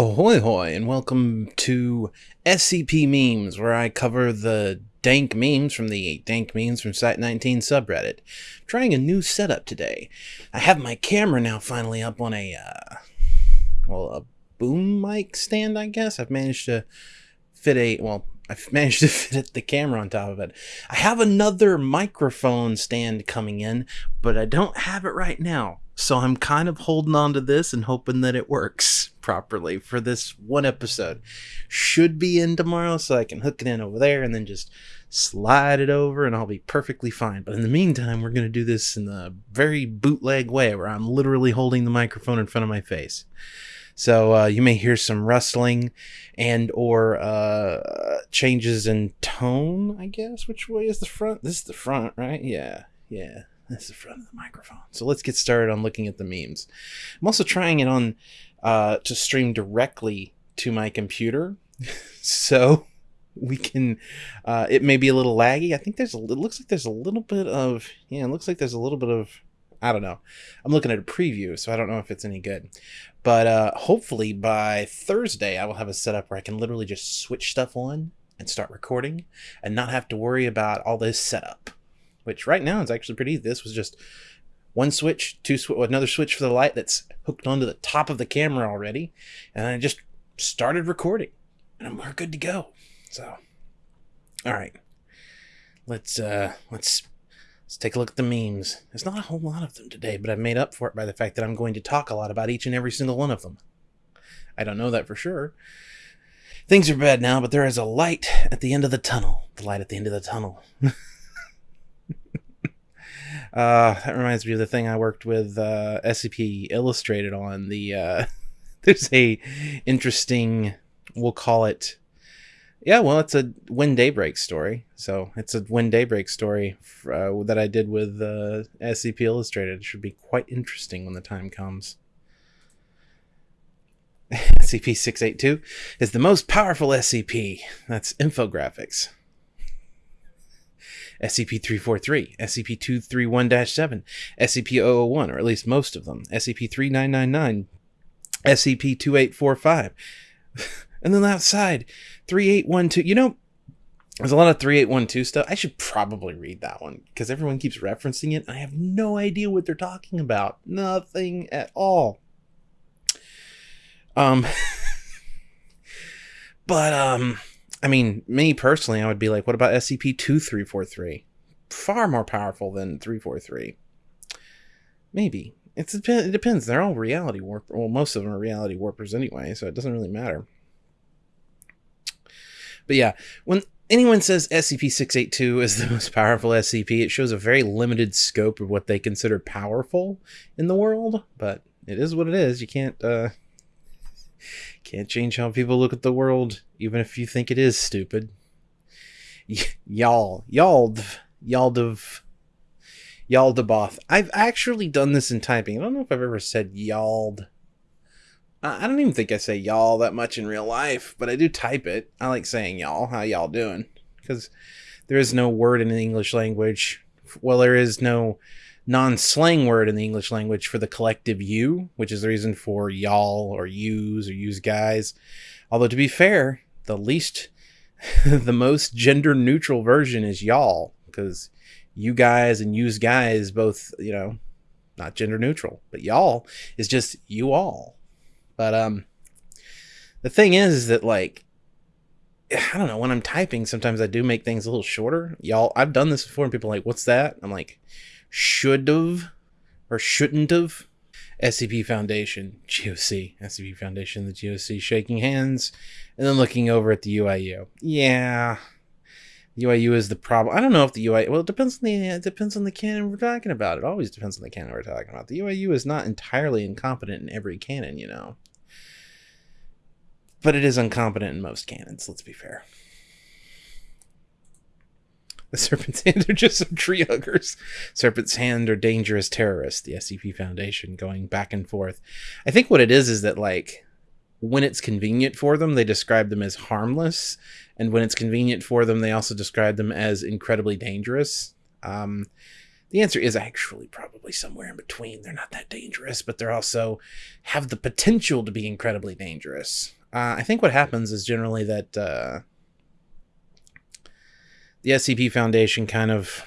Ahoy hoy and welcome to SCP Memes, where I cover the dank memes from the dank memes from Site 19 subreddit. I'm trying a new setup today. I have my camera now finally up on a, uh, well, a boom mic stand, I guess. I've managed to fit a, well, I've managed to fit the camera on top of it. I have another microphone stand coming in, but I don't have it right now. So I'm kind of holding on to this and hoping that it works properly for this one episode. Should be in tomorrow, so I can hook it in over there and then just slide it over and I'll be perfectly fine. But in the meantime, we're going to do this in a very bootleg way where I'm literally holding the microphone in front of my face. So uh, you may hear some rustling and or uh, changes in tone, I guess. Which way is the front? This is the front, right? Yeah, yeah. That's the front of the microphone. So let's get started on looking at the memes. I'm also trying it on uh, to stream directly to my computer, so we can. Uh, it may be a little laggy. I think there's a. It looks like there's a little bit of. Yeah, it looks like there's a little bit of. I don't know. I'm looking at a preview, so I don't know if it's any good. But uh, hopefully by Thursday, I will have a setup where I can literally just switch stuff on and start recording and not have to worry about all this setup which right now is actually pretty easy. This was just one switch, two sw- another switch for the light that's hooked onto the top of the camera already, and I just started recording, and we're good to go. So, all right, let's uh, let's let's take a look at the memes. There's not a whole lot of them today, but I've made up for it by the fact that I'm going to talk a lot about each and every single one of them. I don't know that for sure. Things are bad now, but there is a light at the end of the tunnel. The light at the end of the tunnel. Uh, that reminds me of the thing I worked with uh, SCP Illustrated on. The uh, there's a interesting, we'll call it, yeah, well, it's a When Day Breaks story. So it's a When Day Breaks story uh, that I did with uh, SCP Illustrated. It should be quite interesting when the time comes. SCP 682 is the most powerful SCP. That's infographics. SCP-343, SCP-231-7, SCP-001, or at least most of them, SCP-3999, SCP-2845. and then outside, 3812. You know, there's a lot of 3812 stuff. I should probably read that one because everyone keeps referencing it. And I have no idea what they're talking about. Nothing at all. Um, but, um, I mean, me personally, I would be like, what about SCP 2343? Far more powerful than 343. Maybe. It's, it depends. They're all reality warp. Well, most of them are reality warpers anyway, so it doesn't really matter. But yeah, when anyone says SCP 682 is the most powerful SCP, it shows a very limited scope of what they consider powerful in the world, but it is what it is. You can't, uh, can't change how people look at the world, even if you think it is stupid. Y'all, y'all, y'all, y'all I've actually done this in typing. I don't know if I've ever said I don't even think I say y'all that much in real life, but I do type it. I like saying y'all. How y'all doing? Because there is no word in the English language. Well, there is no non slang word in the English language for the collective you, which is the reason for y'all or yous or use guys. Although, to be fair, the least, the most gender neutral version is y'all, because you guys and yous guys both, you know, not gender neutral, but y'all is just you all. But, um, the thing is, is that like, I don't know, when I'm typing, sometimes I do make things a little shorter. Y'all, I've done this before and people are like, what's that? I'm like, should have or shouldn't have. SCP Foundation, GOC, SCP Foundation, the GOC shaking hands, and then looking over at the UIU. Yeah, the UIU is the problem. I don't know if the UIU. Well, it depends on the it depends on the canon we're talking about. It always depends on the canon we're talking about. The UIU is not entirely incompetent in every canon, you know, but it is incompetent in most canons. Let's be fair. The Serpent's Hand are just some tree huggers. Serpent's Hand are dangerous terrorists, the SCP Foundation going back and forth. I think what it is is that, like, when it's convenient for them, they describe them as harmless. And when it's convenient for them, they also describe them as incredibly dangerous. Um, The answer is actually probably somewhere in between. They're not that dangerous, but they're also have the potential to be incredibly dangerous. Uh, I think what happens is generally that uh, the SCP Foundation kind of.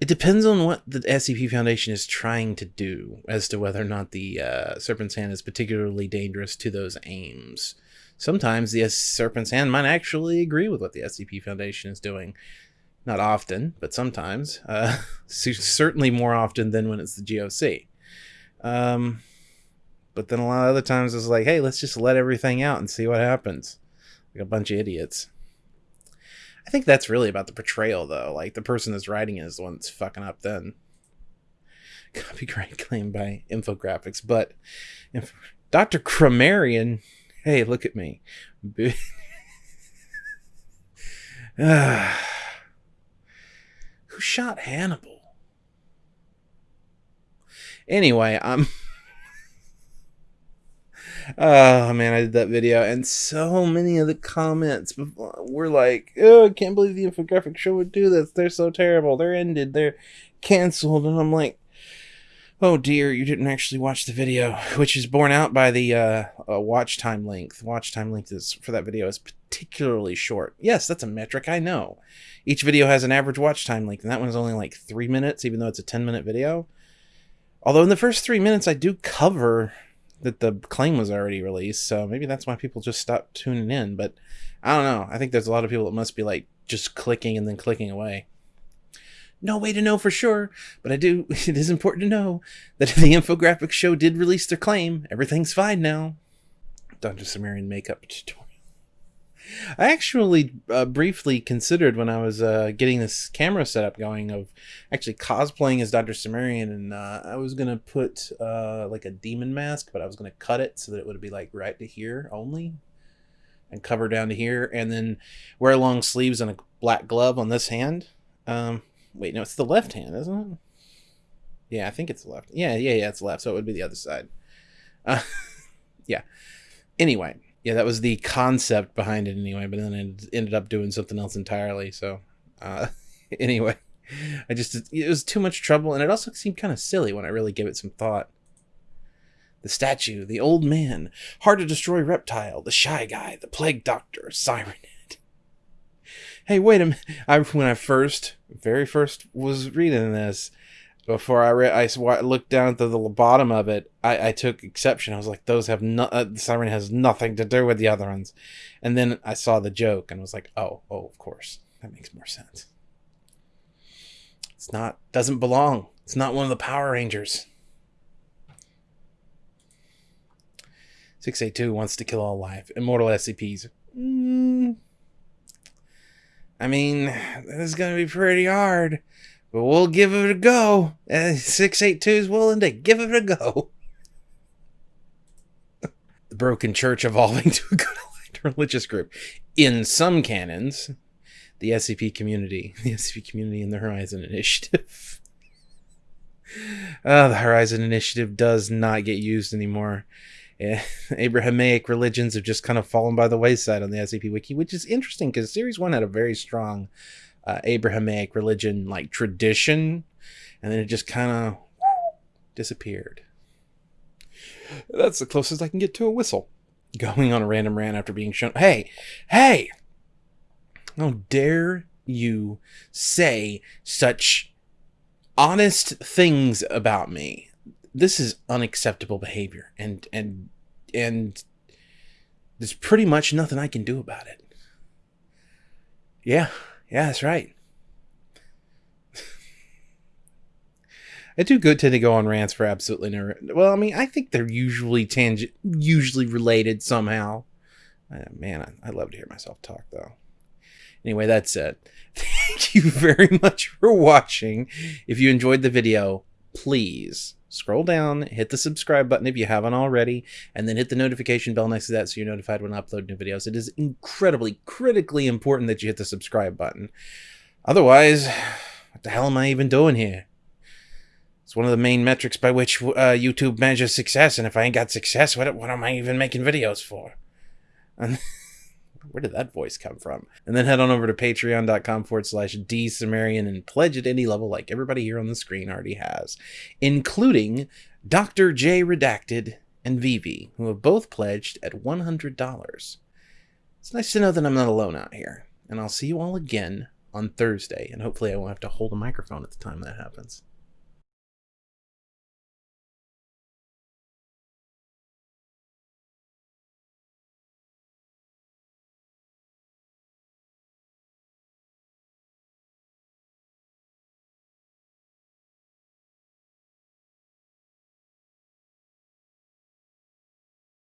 It depends on what the SCP Foundation is trying to do as to whether or not the uh, Serpent's Hand is particularly dangerous to those aims. Sometimes the Serpent's Hand might actually agree with what the SCP Foundation is doing. Not often, but sometimes. Uh, certainly more often than when it's the GOC. Um, but then a lot of other times it's like, hey, let's just let everything out and see what happens. Like a bunch of idiots. I think that's really about the portrayal, though. Like the person that's writing it is the one that's fucking up. Then copyright claim by infographics, but Dr. Cromarian, hey, look at me. Who shot Hannibal? Anyway, I'm. Oh man, I did that video, and so many of the comments were like, "Oh, I can't believe the infographic show would do this. They're so terrible. They're ended. They're canceled." And I'm like, "Oh dear, you didn't actually watch the video," which is borne out by the uh, uh, watch time length. Watch time length is for that video is particularly short. Yes, that's a metric. I know. Each video has an average watch time length, and that one's only like three minutes, even though it's a ten minute video. Although in the first three minutes, I do cover that the claim was already released, so maybe that's why people just stopped tuning in. But I don't know. I think there's a lot of people that must be like just clicking and then clicking away. No way to know for sure, but I do. It is important to know that the infographic show did release their claim. Everything's fine now. Dr. Sumerian makeup tutorial. I actually uh, briefly considered when I was uh, getting this camera setup going of actually cosplaying as Dr. Sumerian, and uh, I was gonna put uh, like a demon mask, but I was gonna cut it so that it would be like right to here only, and cover down to here, and then wear long sleeves and a black glove on this hand. Um, wait, no, it's the left hand, isn't it? Yeah, I think it's left. Yeah, yeah, yeah, it's left, so it would be the other side. Uh, yeah. Anyway yeah, that was the concept behind it anyway. But then it ended up doing something else entirely. So uh, anyway, I just it was too much trouble, and it also seemed kind of silly when I really gave it some thought. The statue, the old man, hard to destroy reptile, the shy guy, the plague doctor, siren head. Hey, wait a minute! I when I first, very first was reading this, before I read, I looked down to the bottom of it. I, I took exception. I was like, "Those have no. Uh, the siren has nothing to do with the other ones." And then I saw the joke and was like, "Oh, oh, of course, that makes more sense." It's not. Doesn't belong. It's not one of the Power Rangers. Six eight two wants to kill all life. Immortal SCPs. Mm. I mean, this is gonna be pretty hard. But we'll give it a go. Uh, 682 is willing to give it a go. the broken church evolving to a good religious group. In some canons, the SCP community, the SCP community and the Horizon Initiative. uh, the Horizon Initiative does not get used anymore. Yeah, Abrahamic religions have just kind of fallen by the wayside on the SCP Wiki, which is interesting because Series 1 had a very strong uh, Abrahamic religion like tradition, and then it just kind of disappeared. That's the closest I can get to a whistle. Going on a random rant after being shown. Hey, hey! How dare you say such honest things about me? This is unacceptable behavior, and and and there's pretty much nothing I can do about it. Yeah, yeah, that's right. I do good tend to go on rants for absolutely no. Well, I mean, I think they're usually tangent, usually related somehow. Uh, man, I, I love to hear myself talk though. Anyway, that's it. Thank you very much for watching. If you enjoyed the video, please scroll down, hit the subscribe button if you haven't already, and then hit the notification bell next to that so you're notified when I upload new videos. It is incredibly, critically important that you hit the subscribe button. Otherwise, what the hell am I even doing here? It's one of the main metrics by which uh, YouTube measures success, and if I ain't got success, what, what am I even making videos for? And Where did that voice come from? And then head on over to patreon.com forward slash D and pledge at any level like everybody here on the screen already has, including Dr. J Redacted and Vivi, who have both pledged at $100. It's nice to know that I'm not alone out here. And I'll see you all again on Thursday. And hopefully I won't have to hold a microphone at the time that happens.